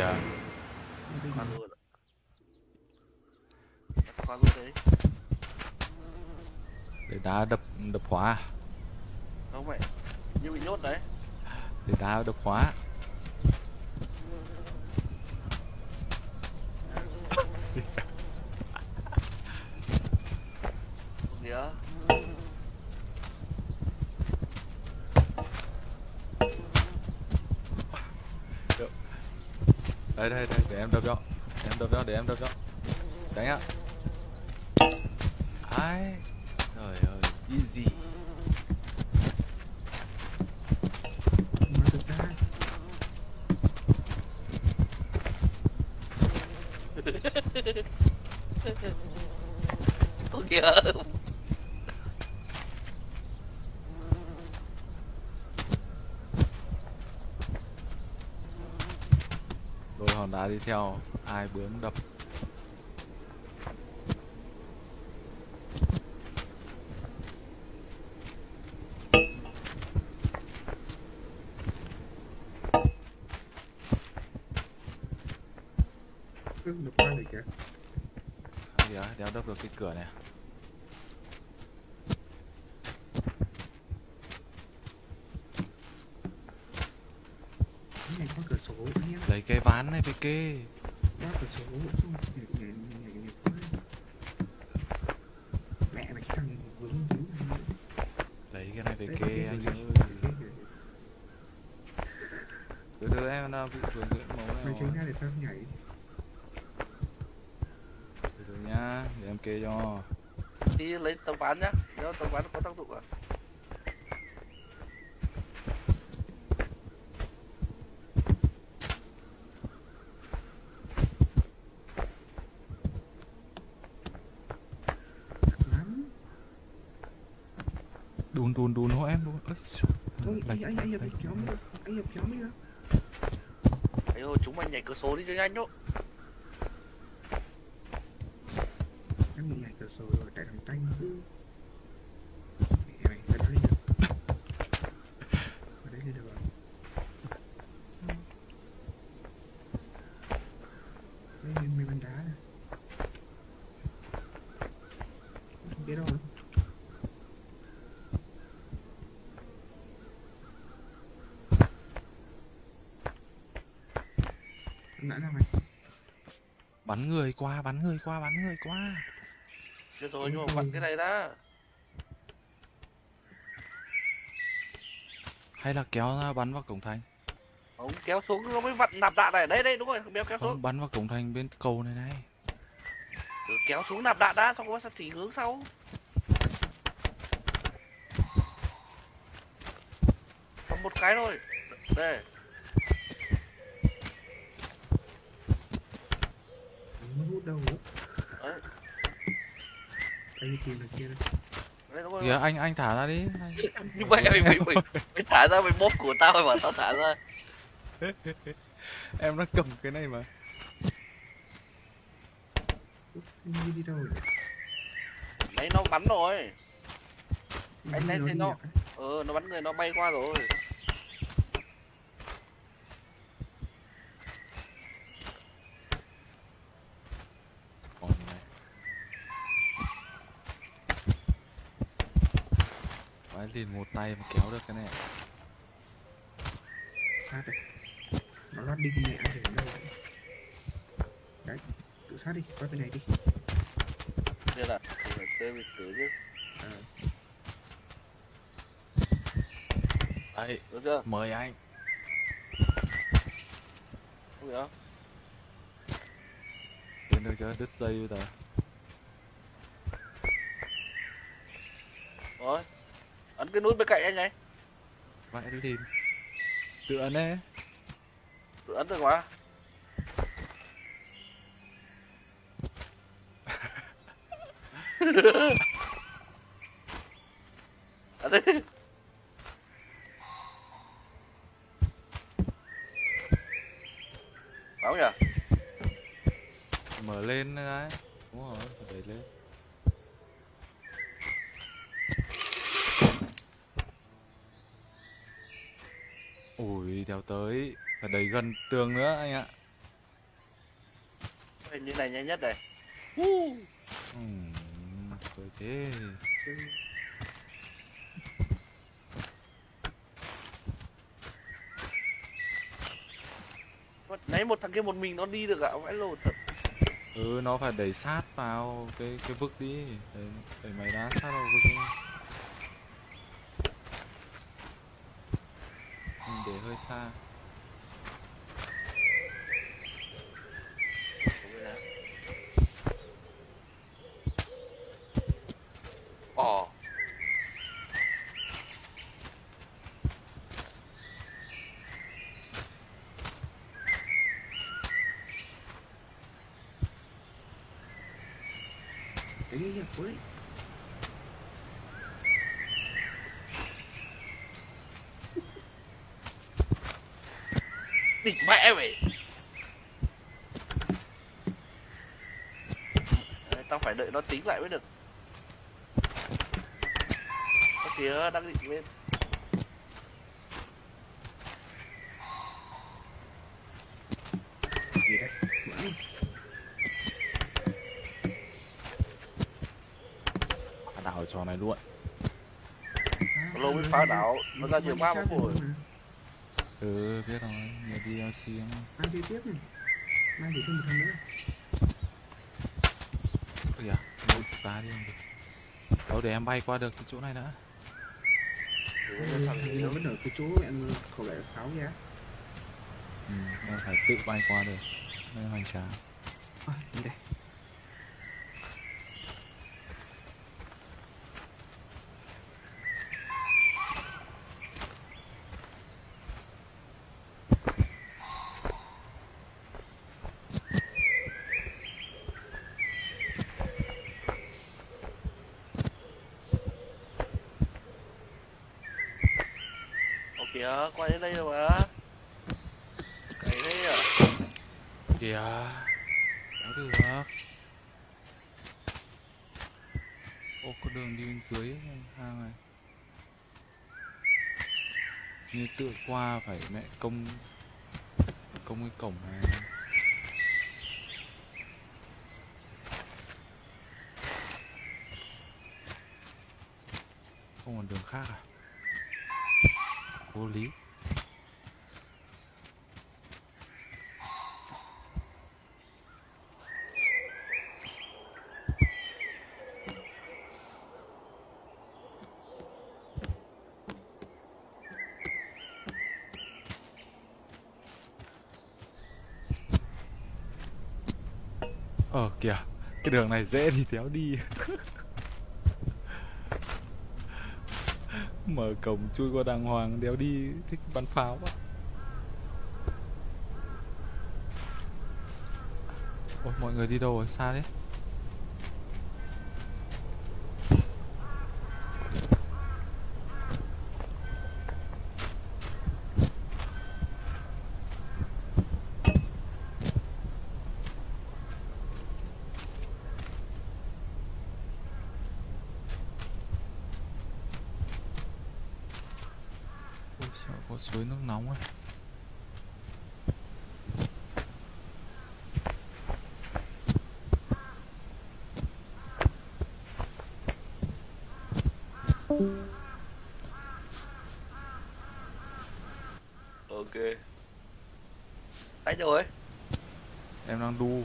kìa Khoan luôn. Khoan luôn đấy. để đá đập đập khóa Không vậy. Như bị nhốt đấy. để đá đập khóa Nghĩa. Đây đây đây để em đập cho. Em đập cho để em đập cho. Đánh ạ. Ai? Trời ơi easy Oh, yeah ra Ôi kìa. đôi hòn đá đi theo ai bướm đập? Cứ đập qua rồi kìa? À, kìa đéo đập được cái cửa này này có cửa sổ anh em lấy cái ván này về kê lấy cái này về kê anh từ từ em đang bị này mày tránh ra để tao nhảy. Từ từ nhá để em kê cho. Đi lấy tấm ván nhá. Nếu tấm ván có tác dụng à? lắm đùn đùn đùn hộ em đùn Ôi, trời, Ôi, lệch, anh anh anh lệch, anh cái hiệp kéo mới được Ấy ơi, chúng mày nhảy cửa số đi cho nhanh nhốt. em bị nhảy cửa sổ rồi tại thằng tanh cứ mẹ mày phải đi được ở đây lên được rồi đây mình mình bắn đá này không biết đâu nữa. Nãy nào mày bắn người qua bắn người qua bắn người qua Được rồi, nhưng mà vặn cái này đã. hay là kéo ra bắn vào cổng thành Ông kéo xuống nó mới vặn nạp đạn này. Đây đây đúng rồi, béo kéo xuống. không bắn vào cổng thành bên cầu này này Cứ kéo xuống nạp đạn đã, xong rồi sẽ chỉ hướng sau. Còn một cái thôi. Đây. Không có hút đâu nữa Đấy. Đây tìm được kia rồi. kìa anh anh thả ra đi anh. như vậy mày mày mày mày thả ra mày bóp của tao mày bảo tao thả ra em đang cầm cái này mà đi đi đâu rồi đấy nó bắn rồi Anh thấy nó đi ờ nó bắn người nó bay qua rồi còn này Vãi liền một tay mà kéo được cái này. Sát đây nó lót đi mẹ để ở đâu. Đấy đấy tự sát đi qua bên này đi. Đây là phải chơi lịch sử chứ. Ờ đấy được chưa? mời anh. Không hiểu. Đến được chưa đứt dây bây giờ rồi cái nút bên cạnh anh này vãi đi tìm tự ấn ấy. Tự ấn được mà ấn đi. Đúng nhỉ? mở lên đấy. Đúng rồi đẩy lên ui đéo tới. Phải đẩy gần tường nữa anh ạ. Ê, như này nhanh nhất này. Ừm, Rồi thế. Chứ nãy một thằng kia một mình nó đi được ạ vãi lột thật. Ừ nó phải đẩy sát vào cái cái vực đi. Đẩy, đẩy máy đá sát vào vực đi ừ, Để hơi xa Ồ đấy đấy cố đấy địch mẹ Đấy, tao phải đợi nó tính lại mới được. Ơ kìa đang định lên. Đảo trò này luôn. Lâu mới phá đảo nó ra nhiều quá mà phổi Ừ biết rồi Nhiều DLC lắm mai chơi tiếp này mai thì thêm một thằng nữa. Ôi kìa Một ta đi không được Đâu để em bay qua được cái chỗ này đã. Bây giờ thằng nó vẫn ở cái chỗ em khẩu lại pháo ra Ừ em phải tự bay qua được. Là hoành tráng. À, đi đây Ồ kìa quay đến đây rồi mà Cái đấy à Kìa Có được Ô có đường đi bên dưới hang này. Như tự qua phải mẹ công Công cái cổng này. Không còn đường khác à? Vô lý Ờ kìa cái đường này dễ thì kéo đi. Mở cổng chui qua đàng hoàng, đéo đi, Thích bắn pháo quá. Ôi, mọi người đi đâu rồi? Xa đấy Ôi sợ có suối nước nóng ấy. Ok. Đánh rồi Em đang đu.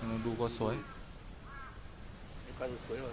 Em đang đu qua suối. Em qua suối rồi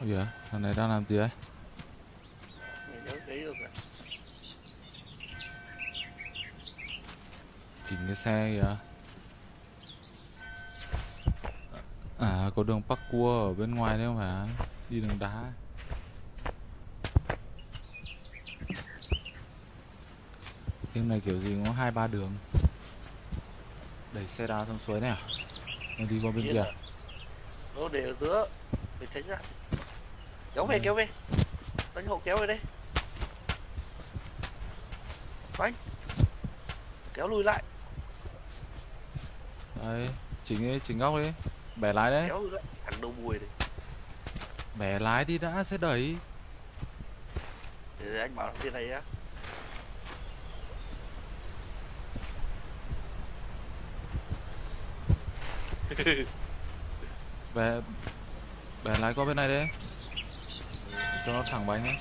Ôi kìa, thằng này đang làm gì đấy? Chỉnh cái xe kìa. À, có đường parkour ở bên ngoài đấy không phải? Đi đường đá. Game này kiểu gì có hai ba đường. Đẩy xe đá xuống suối này à? Nó đi qua bên kia. Nó để ở giữa. Mình tránh ra. Kéo về Ừ. kéo về. Đánh hộ kéo về đây. Đánh. Kéo lùi lại. Đấy, chỉnh đi, chỉnh góc đi. Bẻ lái đấy. Kéo lùi lại. Thằng đầu bùi này. Bẻ lái đi đã, sẽ đẩy. Để anh bảo kia này á. Bẻ, bẻ lái qua bên này đấy. Cho nó thẳng bánh ấy.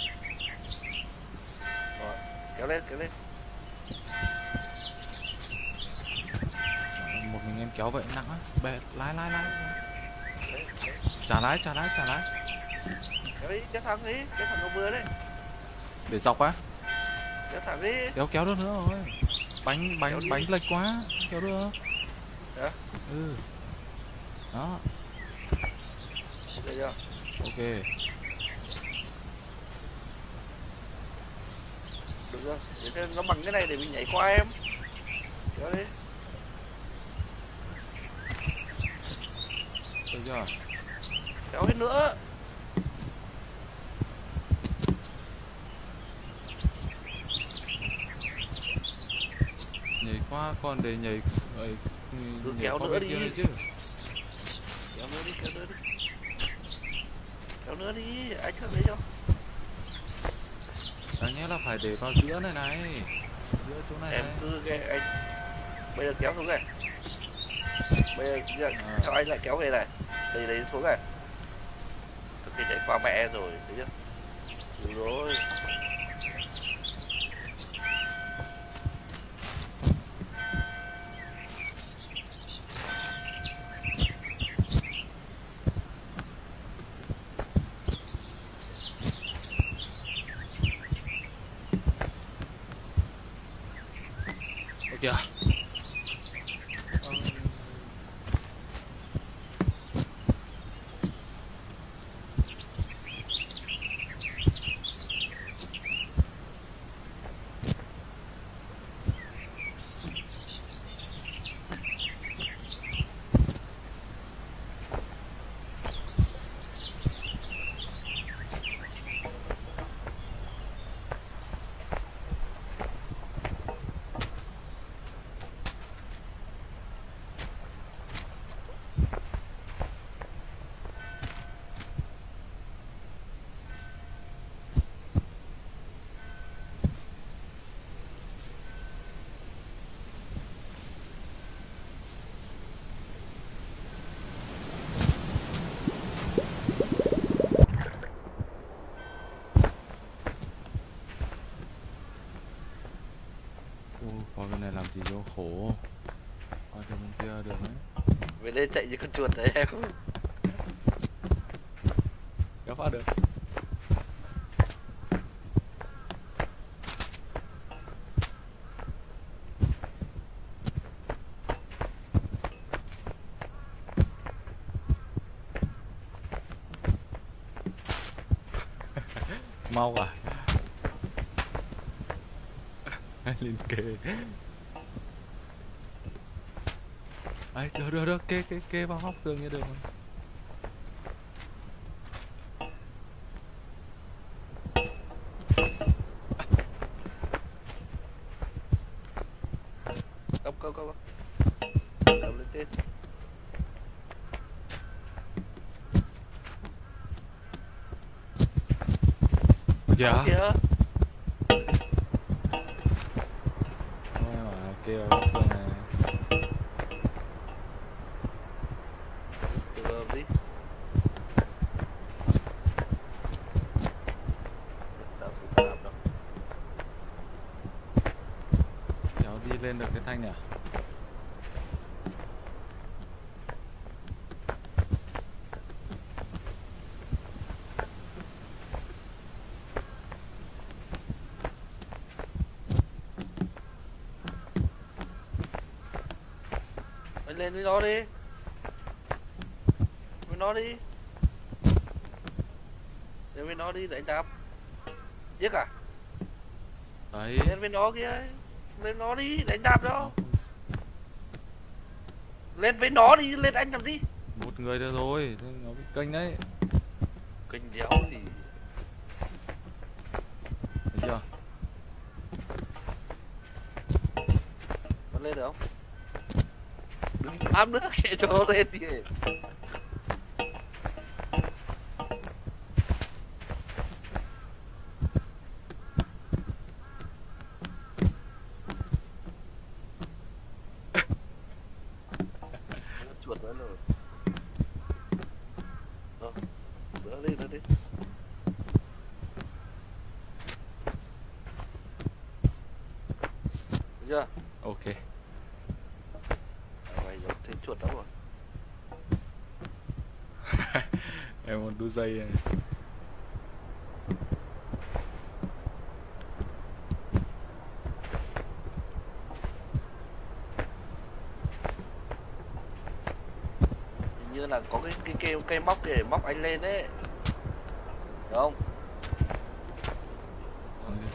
kéo lên kéo lên. Một mình em kéo vậy nặng á. Bẻ, lái, lái, lái. Trả lái, trả lái, trả lái. Kéo đi, kéo thẳng đi. Kéo thẳng đầu bừa đấy. Để dọc á. Kéo thẳng đi. Kéo kéo được nữa rồi. Bánh, Kéo bánh, đi. bánh lệch quá. Kéo được. Hả? Ừ. Đó, Ok chưa? ok. Được? Để cho nó bằng cái này để mình nhảy qua em. Kéo đi. Được chưa? Kéo hết nữa. Nhảy qua còn để nhảy ấy, nhảy kéo nữa đi. chứ. kéo nữa đi kéo nữa đi kéo nữa đi anh chưa thấy chưa Đáng nhẽ là phải để vào giữa này này. Giữa chỗ này em này. cứ cái anh bây giờ kéo xuống này bây giờ, bây giờ À. theo anh lại kéo về này đây đấy xuống này thực khi chạy qua mẹ rồi thấy chưa đúng rồi Ôi kìa. Ờ, Ô, qua gì cho khổ. Qua bên kia được đấy. về đây chạy như con chuột đấy em Kéo qua được. Mau à? Lên kề. Ấy, được được được, kê kê kê vào hốc tường như được rồi. Công công công Cầm lên trên Dạ. Đó kìa Ôi mà kêu Thanh này à? Lên với nó đi. Với nó đi. Lên với nó đi đánh đạp. Giết à? Đấy. Lên với nó kia ấy lên nó đi đánh đạp đó. Lên với nó đi lên anh làm gì? Một người được rồi thế nó bị kênh đấy. Kinh đéo gì thấy chưa? Nó lên được không? Đừng bám nữa kệ cho nó lên đi Nó chuột nữa rồi Ờ, đỡ đi đỡ đi Được chưa ok À, mày giống thấy chuột lắm rồi em muốn đu dây này Hình như là có cái cái cây cây móc để móc anh lên đấy Được không?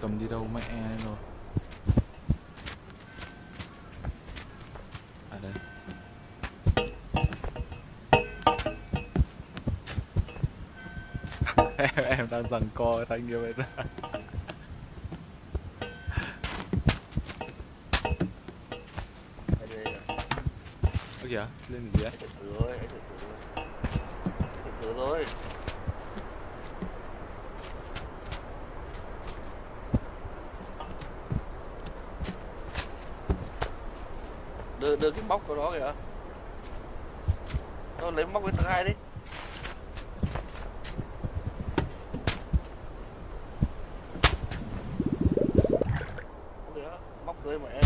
Cầm đi đâu mẹ rồi em, em đang giằng co với thanh kia bên đó ơ kìa lên gì đấy Anh từ từ từ từ Đưa, đưa cái móc của nó kìa. Thôi lấy móc cái thứ hai đi Không được, móc dưới mẹ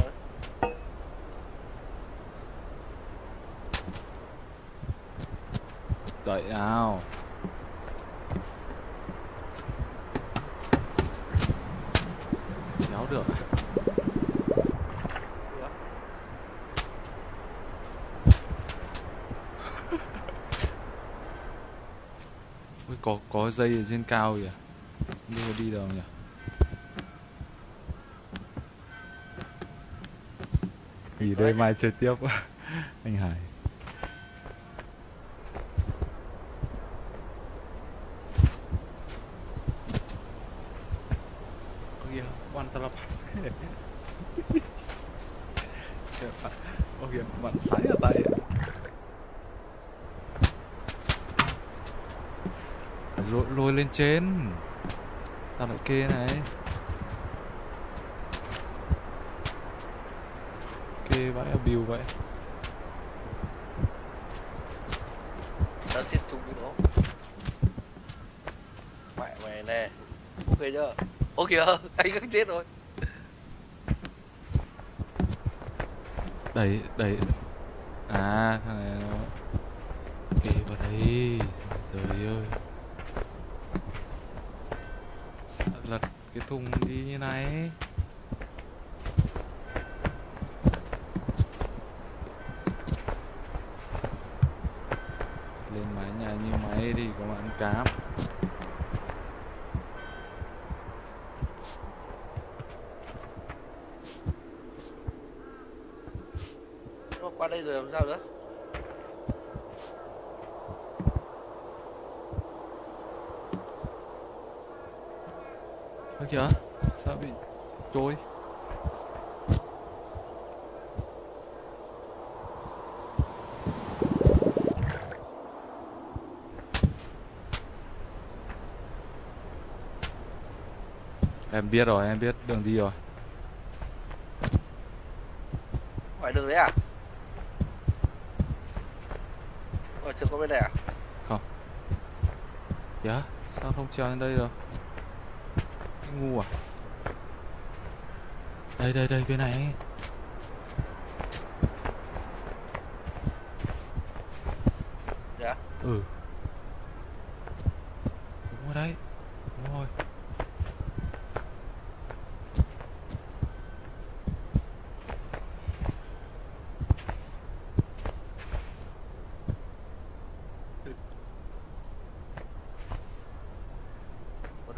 rồi đợi nào. Kéo được. Ui, có có dây ở trên cao kìa. Không biết đi đâu nhỉ? Nghỉ đây mai chơi tiếp. Anh Hải kìa quan tà lập Kìa, bạn- Ơ kìa bạn sái ở tay ạ. Phải lôi, lôi lên trên. Sao lại kê này? Kê vãi bill vậy. Tao tiếp tục cái đó Mẹ mày nè. Ok chưa Ủa kìa anh cứ chết rồi. Đẩy, đẩy À thằng này nó Kì vào đây. Trời ơi. Lật cái thùng đi như này. Lên mái nhà như máy thì có bạn cám Nó qua đây rồi làm sao nữa? Ơ kìa Sao bị trôi? Em biết rồi, em biết đường đi rồi. Ngoài đường đấy à Ờ chưa có bên này à? Dạ, sao không trèo lên đây được? Cái ngu à? Đây, đây, đây, bên này Dạ. Ừ Đúng rồi đấy Đúng rồi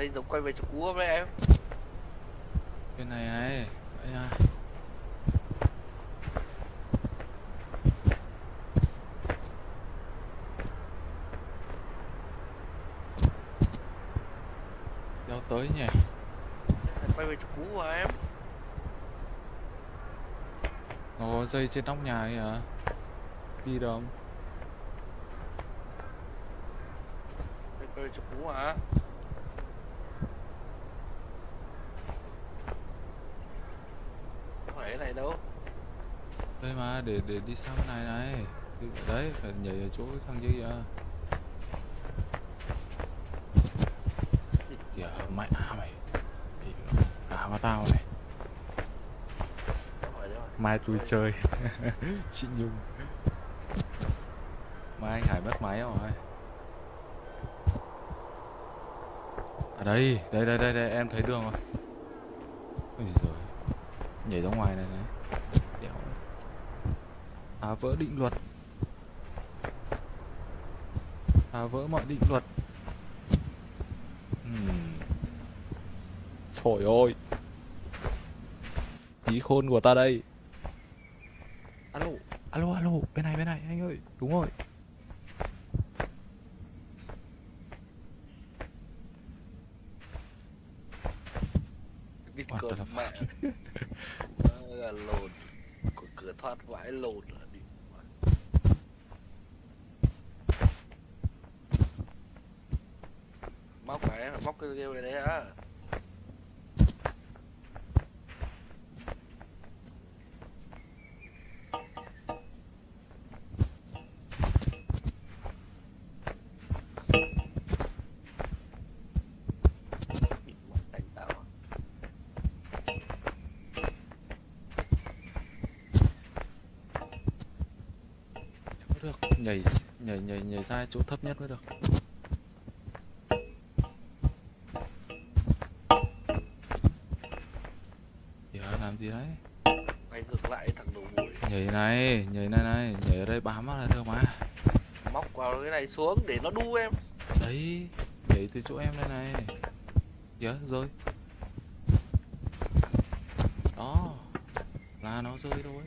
đây giống quay về chỗ cũ không đấy em? Bên này này đây à đeo tới nhỉ? Quay về chỗ cũ mà em? Có dây trên nóc nhà ấy à đi đâu quay về chỗ cũ mà không phải cái này đâu đây mà để để đi sang bên này này. Đấy phải nhảy ở chỗ thằng kia kìa. Kìa mày. À mày à mà tao này. Mai tôi chơi. Chị nhung. Mai anh hải mất máy rồi. À đây đây đây đây, đây em thấy đường rồi. Ôi giời. nhảy ra ngoài này này phá vỡ định luật. Phá vỡ mọi định luật. Ừm. trời ơi. Trí khôn của ta đây. Alo alo alo bên này bên này anh ơi đúng rồi. Cái the mẹ lồn cửa thoát vãi lồn là đi móc cái móc cái kêu này đấy á đánh tao à? mới được nhảy nhảy nhảy nhảy ra chỗ thấp nhất mới được. Kìa làm gì đấy? Quay ngược lại thằng đầu bụi nhảy này nhảy này này nhảy ở đây bám là được mà. Móc vào cái này xuống để nó đu em. Đấy nhảy từ chỗ em đây này. Kìa rơi. Đó là nó rơi thôi.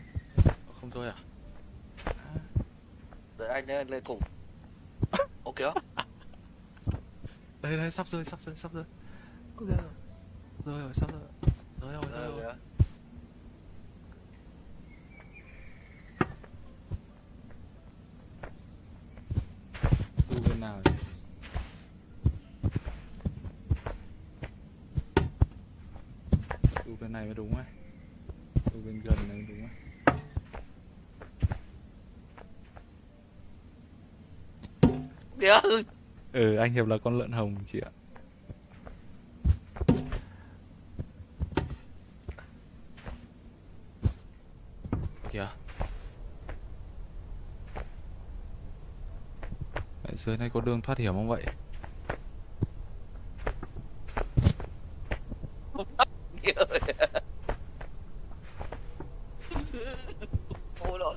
Không rơi À, đợi anh lên lên cùng. Ok không? Đây đây sắp rơi sắp rơi sắp rơi. Rơi rồi sắp rơi. Rơi rồi rơi. Rồi rồi tu bên nào nhỉ? tu bên này mới đúng ấy tu bên gần này mới đúng ấy kìa ừ anh hiệp là con lợn hồng chị ạ. Kìa. Vậy dưới này có đường thoát hiểm không vậy kìa ôi đó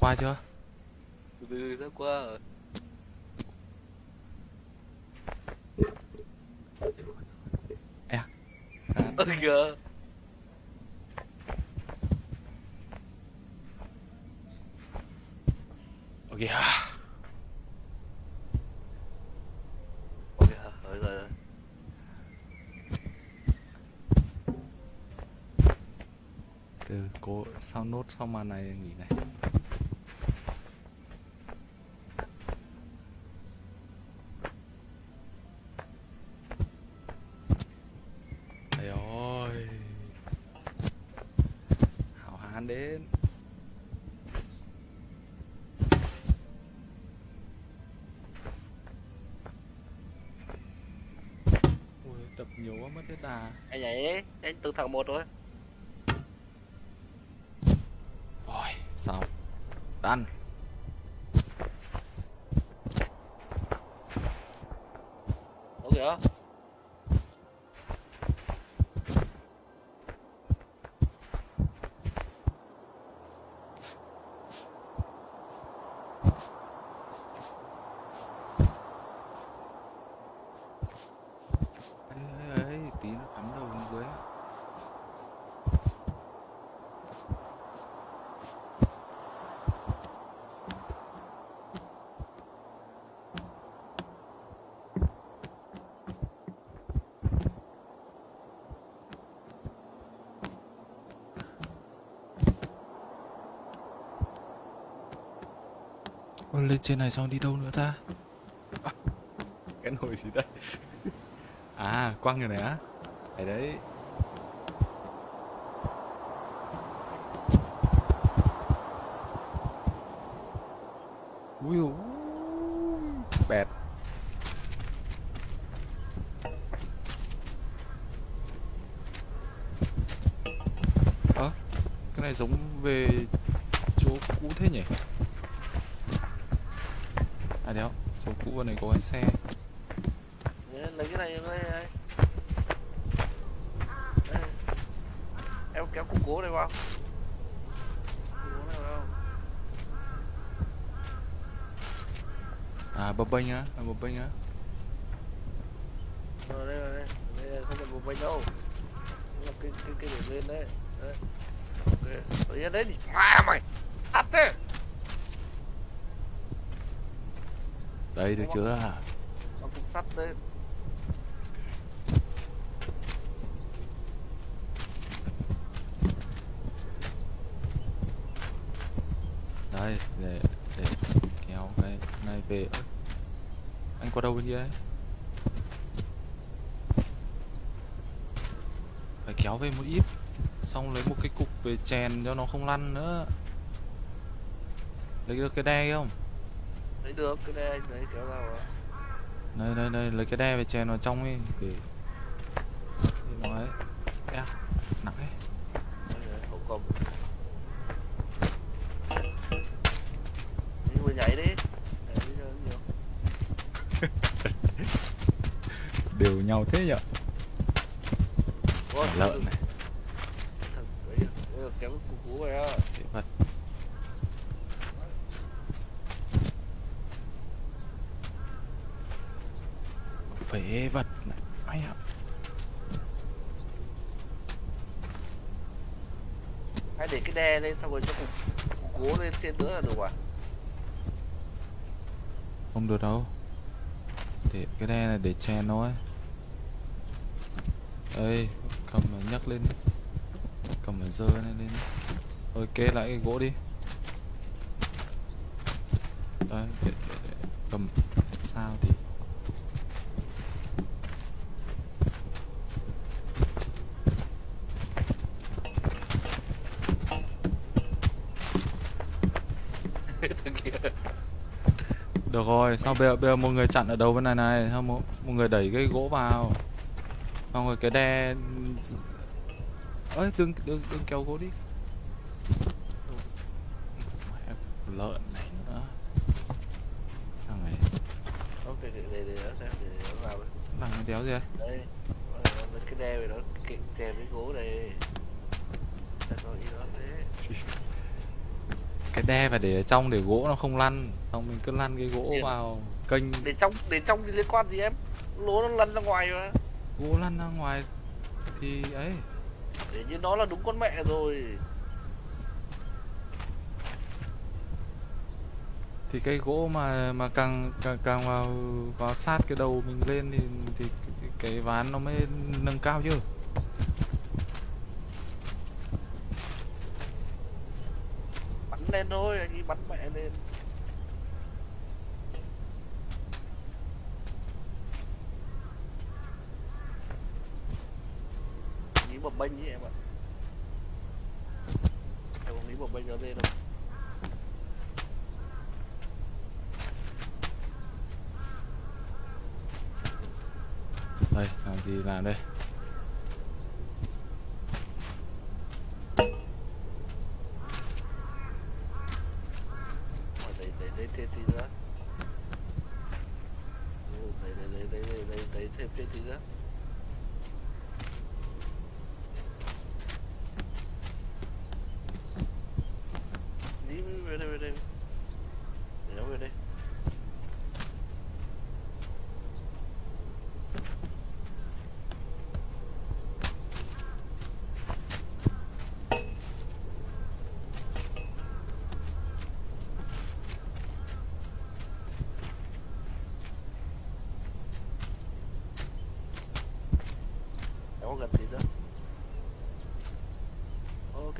qua chưa từ ra qua rồi. À, ơ kìa ok à. ok rồi rồi rồi. Từ cố sau nốt sau màn này nghỉ này Trời ơi Hảo hán đến Ui, tập nhiều quá mất hết đà anh nhảy anh từ thằng một thôi xong Done ok kìa con lên trên này xong đi đâu nữa ta? À. Cái nồi gì đây? À quăng rồi này á đấy đấy ui ui, bẹt. Ơ, cái này giống về chỗ cũ thế nhỉ à đéo chỗ cũ bên này có cái xe Đấy, lấy cái này đây đây Đây. em kéo cục cố này vào Cục cố này vào à bênh á à, bênh á. Rồi đây rồi đây. Đây là không phải bánh đâu. Nó là cái cái cái để lên đấy. Đấy. Ok. Nhiên đấy thì ma mày. Thật thế. Đây được chưa? nó cục sắt đấy. Đây để này về. Anh qua đâu bên kia ấy? Phải kéo về một ít xong lấy một cái cục về chèn cho nó không lăn nữa. Lấy được cái đe không? Lấy được cái anh lấy kéo ra rồi đây đây đây lấy cái đe về chèn vào trong đi để để nó ấy. Nặng ấy Đây này, không cầm đi vừa nhảy đi Nhảy đi cho nó nhiều đều nhau thế nhở? Lợn này. Kéo cú á phế vật này mày ạ. Hay để cái đe lên xong rồi cho cục cố lên trên nữa là được à? Không được đâu. Để cái đe này để chèn thôi ơi cầm mà nhấc lên. Cầm mà dơ này lên. Thôi kê lại cái gỗ đi. Đấy để, để, để. cầm sao thì được rồi sao bây giờ, bây giờ một người chặn ở đầu bên này này? Sao một, một người đẩy cái gỗ vào? Xong rồi cái đe ơi đừng đừng đừng kéo gỗ đi. Lợn này nữa. Thằng này. Không, để, để, để, để để, để vào đây. bằng cái đéo gì đây đây nó- nó- cái đe này nó kèm cái gỗ này. Cái đe phải để ở trong để gỗ nó không lăn. Xong mình cứ lăn cái gỗ Điện. vào kênh. để trong để trong thì liên quan gì em? Lúa nó lăn ra ngoài mà gỗ lăn ra ngoài thì ấy. Để như nó là đúng con mẹ rồi. Thì cái gỗ mà mà càng càng, càng vào vào sát cái đầu mình lên thì thì cái, cái ván nó mới nâng cao chứ. Bắn lên thôi anh ấy bắn mẹ lên bập bênh với em ạ em không nghĩ bập bênh nó lên đâu. Đây, làm gì làm đây Rồi, đẩy đẩy đẩy thêm tí nữa Ừ, đẩy đẩy đẩy đẩy đẩy đẩy đẩy thêm thêm tí nữa đi về đây về đây để nó về đây Em có gần tí nữa ok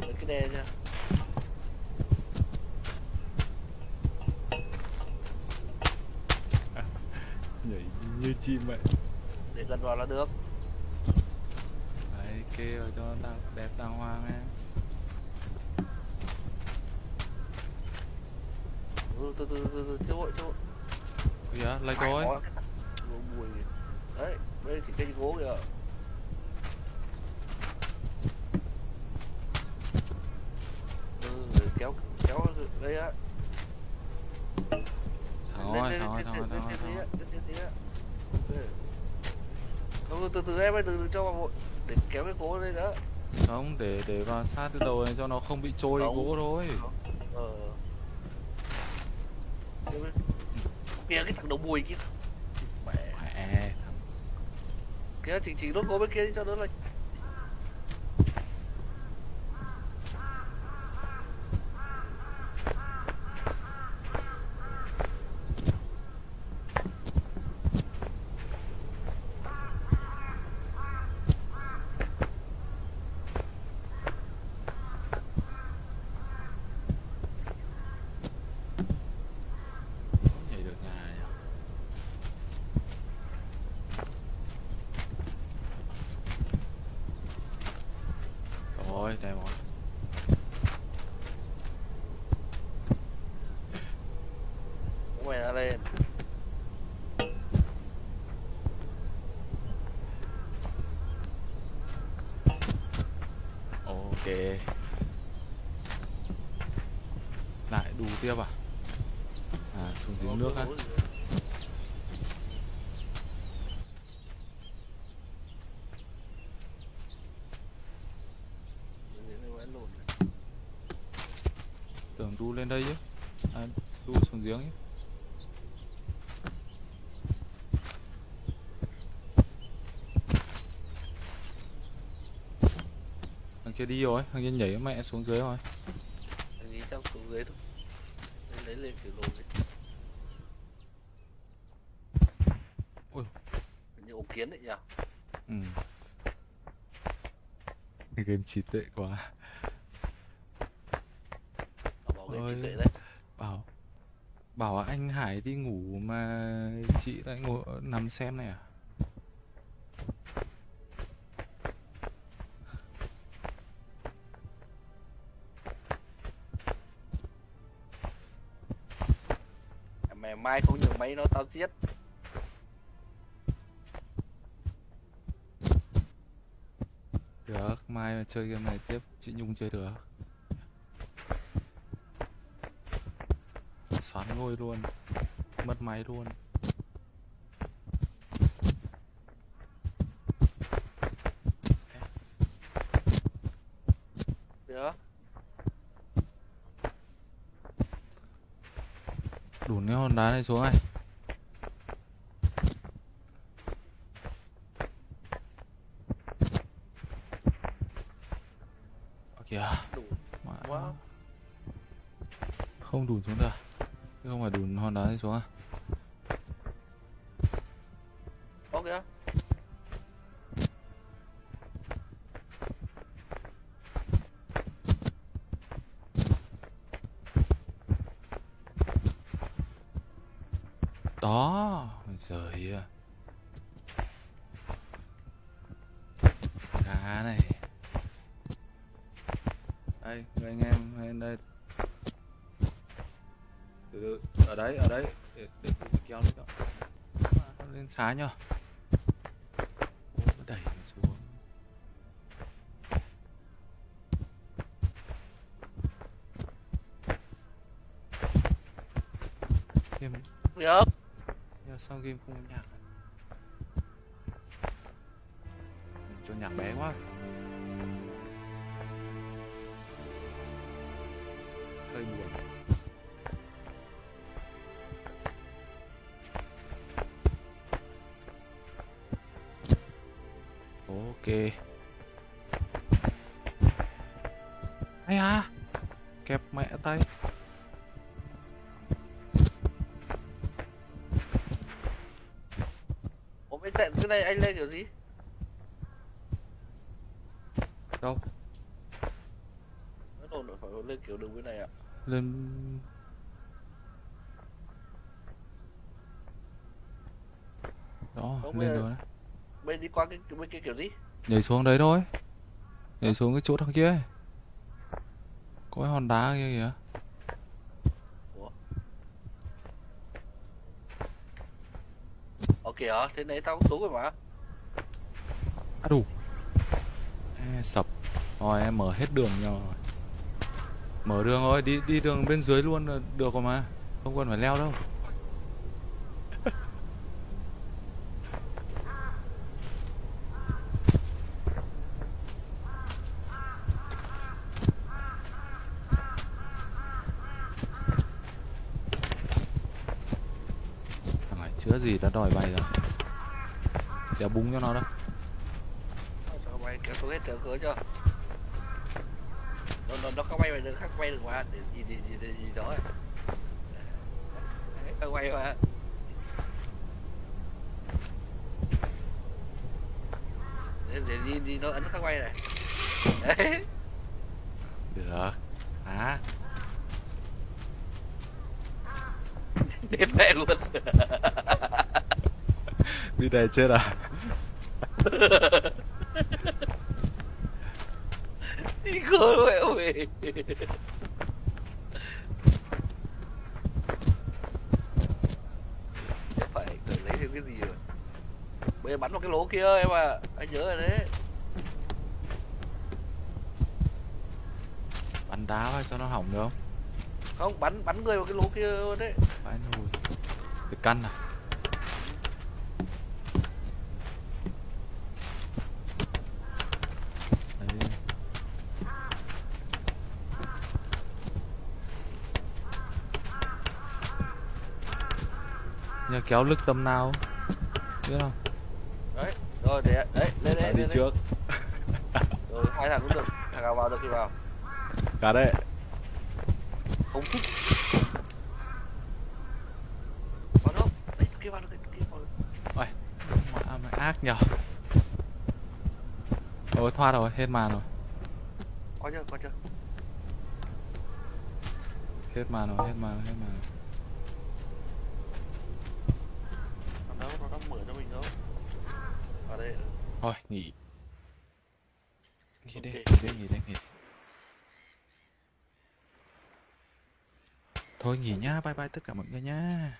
ok nha nhảy như chim vậy. Để gần vào là được. Đấy kê vào cho nó đẹp đàng hoàng em từ từ từ từ chưa vội chưa vội lấy cái gỗ mùi đấy đây chỉ cây gỗ kìa ừ rồi kéo kéo đây á thằng Lên, ơi lên, thằng ơi lên, thằng ơi lên, thằng ơi lên, thằng lên, ơi lên, lên, lên, lên. Không, từ từ em ơi từ từ cho vào vội để kéo cái gỗ lên đó không để để vào sát cái đầu này cho nó không bị trôi gỗ thôi. ờ. Kéo kìa cái thằng đầu mùi kia. Mẹ. Kìa chỉnh chỉnh đốt gỗ bên kia đi cho đỡ lạnh không nhảy được nhà nhỉ rồi đẹp rồi mày đã lên ok đu tiếp à à xuống dưới nước á. Tưởng đu lên đây chứ. À, đu xuống giếng chứ. Thằng kia đi rồi thằng kia nhảy mẹ xuống dưới rồi Anh nghĩ trong xuống dưới thôi Kiểu lồn đi Ui. Như ổ kiến đấy nhỉ? Ừ. Cái game trí tuệ quá. Bảo Ôi. trí tuệ đấy. Bảo bảo anh Hải đi ngủ mà chị lại ngồi nằm xem này à máy nó tao giết. Được mai mà chơi game này tiếp chị Nhung chơi được. Xoắn ngôi luôn mất máy luôn. Được. Đùn cái hòn đá này xuống này không đùn xuống được. Không phải đùn hòn đá xuống à? Đấy ở đấy. Để để kéo lên cho lên khá nhở đẩy xuống. Game Được nhưng sao game không có nhạc? À? cho nhạc bé quá hay à kẹp mẹ tay. Ủa bên cạnh cái này anh lên kiểu gì? Đâu? Lên đó Không, lên bây giờ- rồi đấy Bên đi qua cái bên kia kiểu gì? Nhảy xuống đấy thôi. Nhảy xuống cái chỗ thằng kia ấy. có cái hòn đá kia kìa. Ở kìa, thế nãy tao cũng xuống rồi mà. à đủ Ê, sập. Rồi em mở hết đường rồi. Mở đường rồi đi đi đường bên dưới luôn là được rồi mà. Không cần phải leo đâu thằng này chữa gì đã đòi bay rồi đéo búng cho nó đâu Sao mày kéo xuống hết cửa cho. Nó, nó, nó có bay về đường khác bay được mà. Gì gì gì gì, gì đó. ấy. Không bay mà. Để, để đi đi nó ấn khác bay này. Đấy. được à Đến mẹ luôn. đi đây chết à đi khơi mẹ ơi. Chắc phải tự lấy thêm cái gì rồi. Bây giờ bắn vào cái lỗ kia em à. Anh nhớ rồi đấy. bắn đá vào cho nó hỏng được không Không, bắn bắn người vào cái lỗ kia đấy. phải nồi cái căn à Đấy. Nhờ kéo lực tầm nào biết không Đấy, rồi để đấy, lên lên đi trước Rồi hai thằng cũng được. Thằng nào vào được thì vào. cả đấy Không thích. Vào đâu? Đấy, kia vào được, kia vào được. Ôi, mã mày ác nhở Ôi thoát rồi, hết màn rồi Coi chưa, coi chưa. Hết màn rồi, hết màn rồi, hết màn rồi Còn đâu, nó đang mở cho mình đâu. Vào đây. Thôi, nghỉ. Nghỉ đi, Ok. nghỉ đi, nghỉ đi, nghỉ. Thôi nghỉ nhá, bye bye tất cả mọi người nhá